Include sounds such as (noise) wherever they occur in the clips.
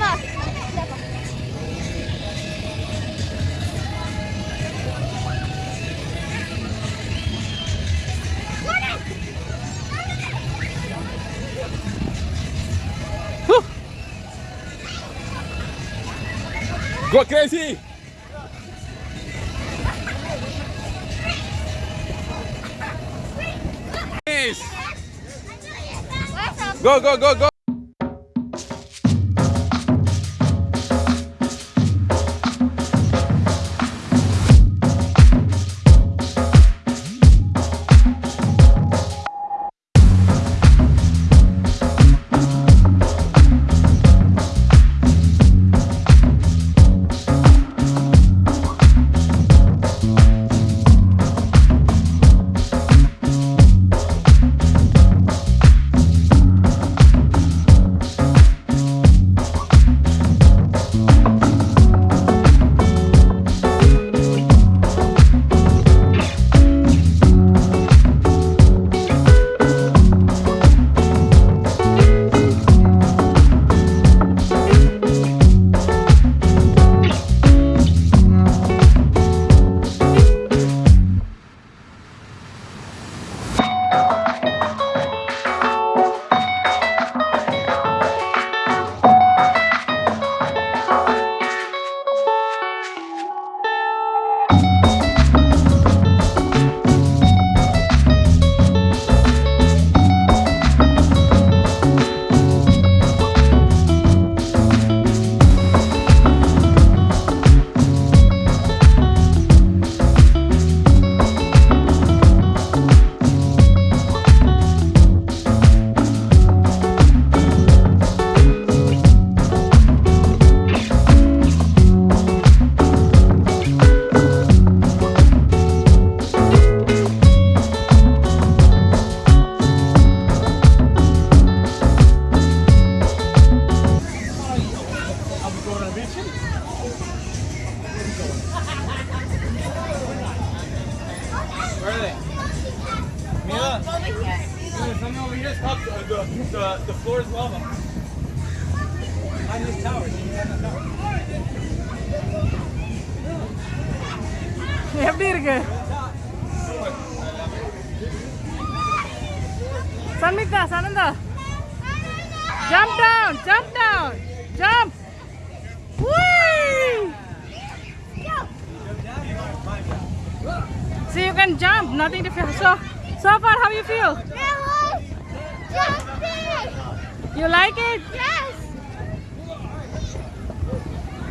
Leva! Go crazy! Go, go, go, go! the, the floor is lava. Behind this tower. (laughs) See behind the tower. எப்படி இருக்கு Sanmitha சனந்தா jump down jump down jump See, you can jump, nothing to feel. So, so far, how you feel? You like it? Yes.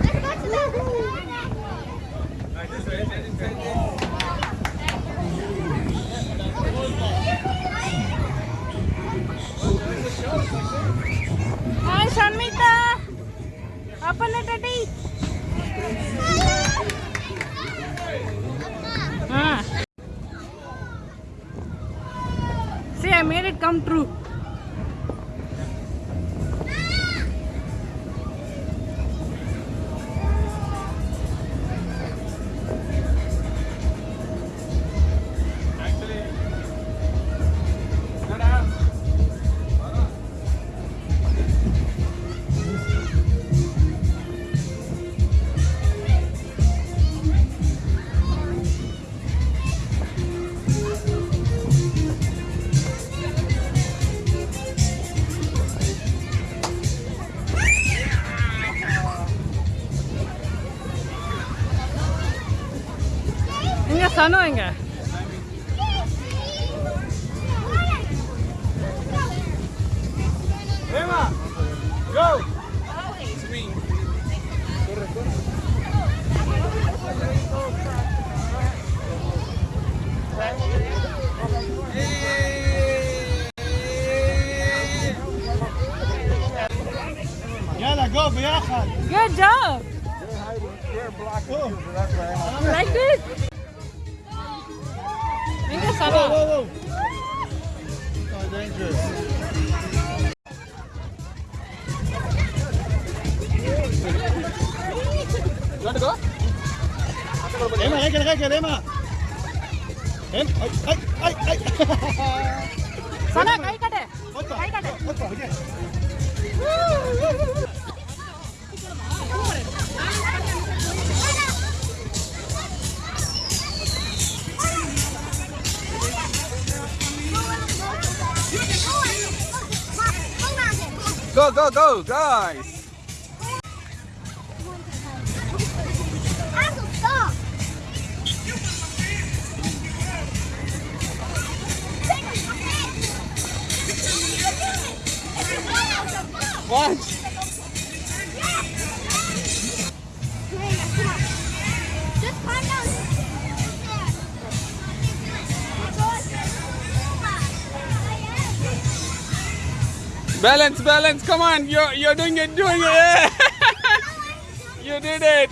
Let's go to the. Hi, Like this. Minka, Saba. Whoa, whoa, whoa. No, dangerous. You want to go? Emma, I can, I can, Emma. Em, ay, ay, ay, ay. Sana, kai kate. Kai kate. Okay. Go, go, guys! Balance, balance. Come on. You're you're doing it, doing it. (laughs) You did it.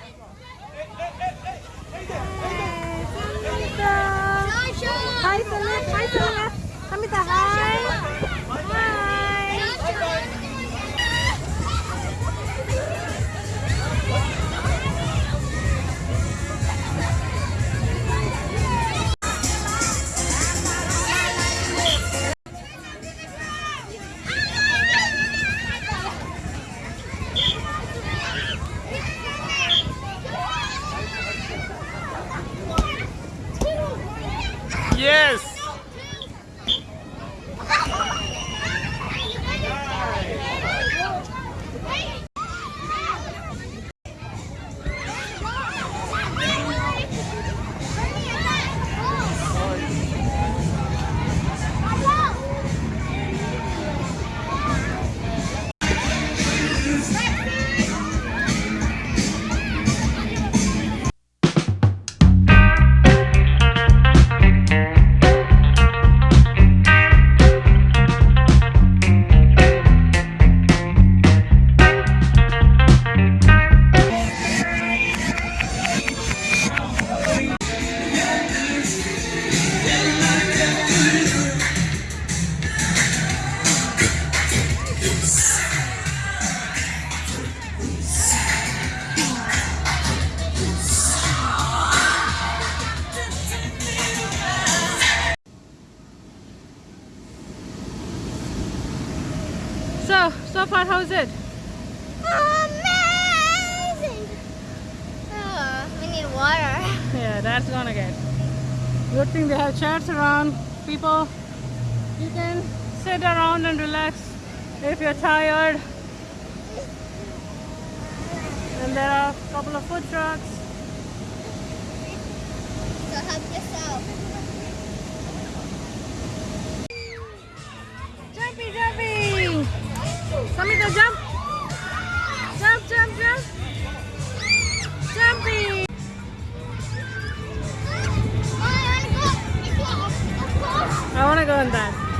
Yes. Good thing they have chairs around. People, you can sit around and relax if you're tired. And there are a couple of food trucks. So help yourself. Jumpy, jumpy! Samita, jump! Jump, jump, jump! me contar?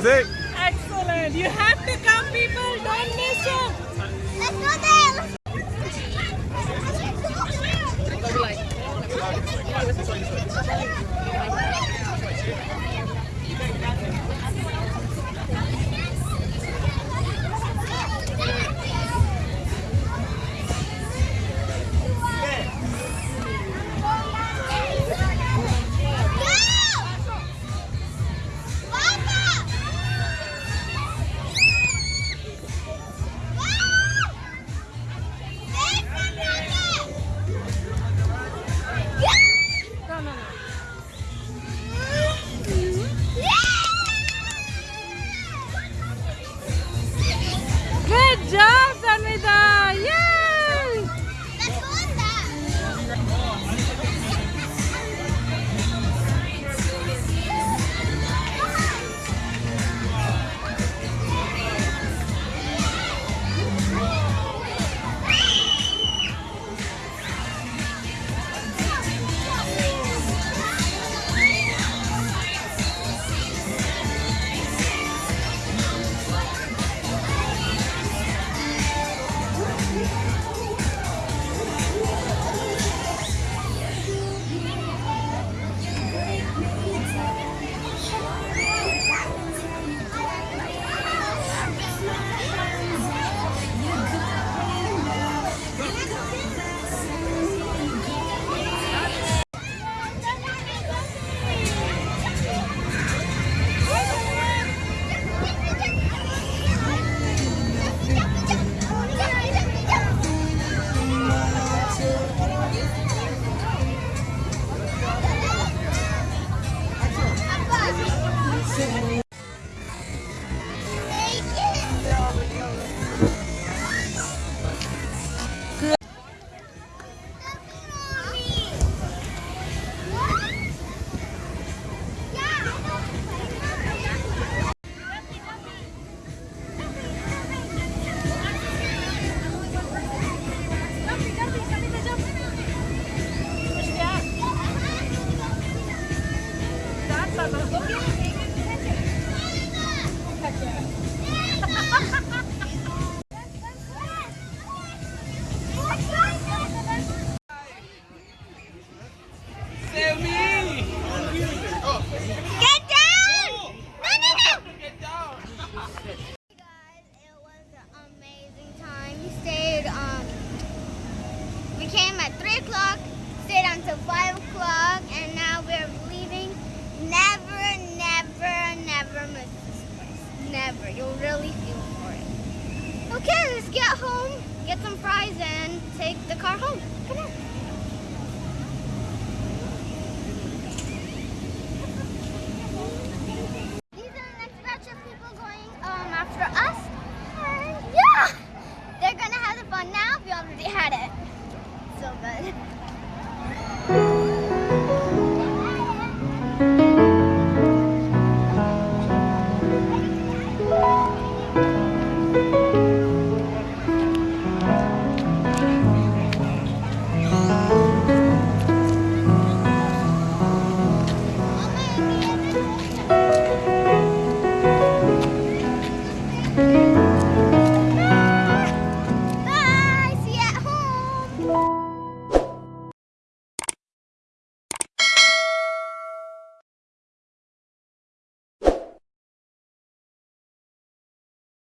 XYZ。You'll really feel for it. Okay, let's get home, get some fries, and take the car home. Come on.